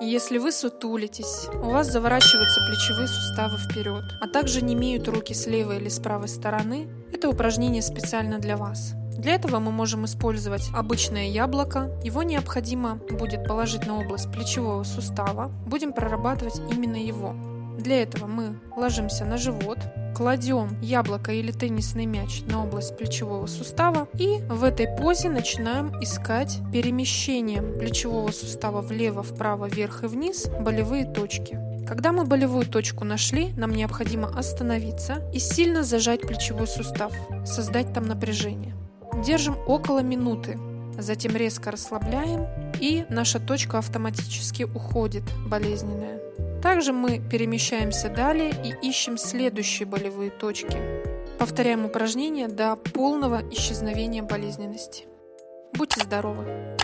Если вы сутулитесь, у вас заворачиваются плечевые суставы вперед, а также не имеют руки с левой или с правой стороны, это упражнение специально для вас. Для этого мы можем использовать обычное яблоко. Его необходимо будет положить на область плечевого сустава. Будем прорабатывать именно его. Для этого мы ложимся на живот, кладем яблоко или теннисный мяч на область плечевого сустава и в этой позе начинаем искать перемещением плечевого сустава влево, вправо, вверх и вниз болевые точки. Когда мы болевую точку нашли, нам необходимо остановиться и сильно зажать плечевой сустав, создать там напряжение. Держим около минуты, затем резко расслабляем и наша точка автоматически уходит болезненная. Также мы перемещаемся далее и ищем следующие болевые точки. Повторяем упражнение до полного исчезновения болезненности. Будьте здоровы!